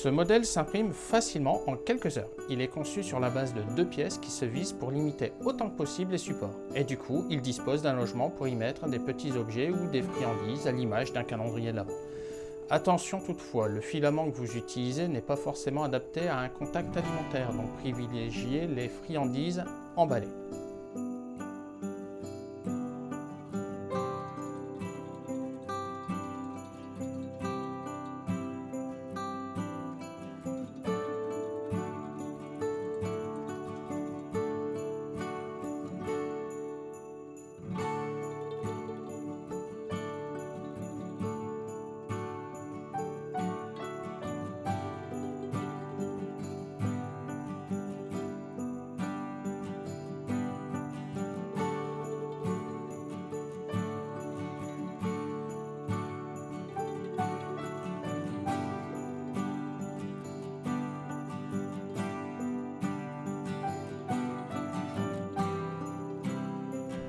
Ce modèle s'imprime facilement en quelques heures. Il est conçu sur la base de deux pièces qui se visent pour limiter autant que possible les supports. Et du coup, il dispose d'un logement pour y mettre des petits objets ou des friandises à l'image d'un calendrier de Attention toutefois, le filament que vous utilisez n'est pas forcément adapté à un contact alimentaire, donc privilégiez les friandises emballées.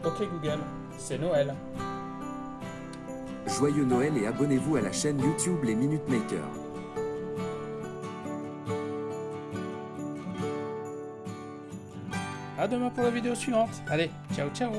Ok Google, c'est Noël. Joyeux Noël et abonnez-vous à la chaîne YouTube Les Minute Makers. A demain pour la vidéo suivante. Allez, ciao ciao